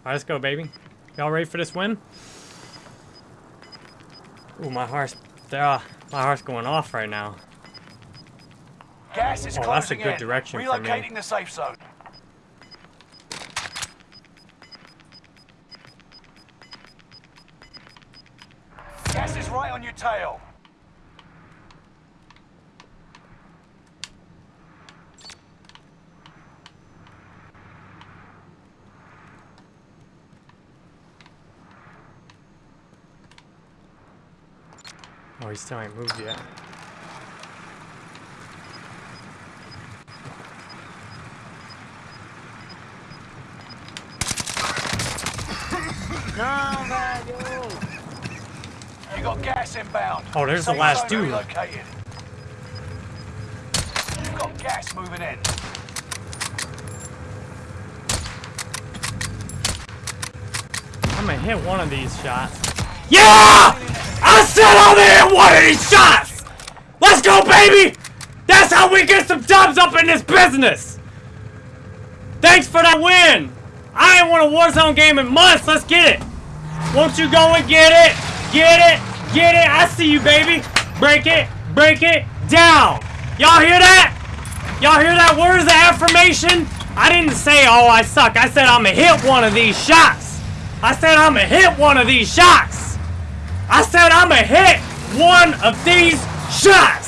Alright, let's go, baby. Y'all ready for this win? Ooh, my heart's... Uh, my heart's going off right now. Gas is Oh, that's a good in. direction for me. Relocating the safe zone. Gas is right on your tail. Oh, he still ain't moved yet. You got gas inbound. Oh, there's the last dude. Relocated. You've got gas moving in. I'm gonna hit one of these shots. Yeah! Said I'm gonna hit one of these shots! Let's go, baby! That's how we get some dubs up in this business! Thanks for that win! I ain't won a Warzone game in months, let's get it! Won't you go and get it? Get it! Get it! I see you, baby! Break it! Break it! Down! Y'all hear that? Y'all hear that? Where's the affirmation? I didn't say, oh, I suck. I said I'm gonna hit one of these shots. I said I'm gonna hit one of these shots. I said I'm gonna hit one of these shots.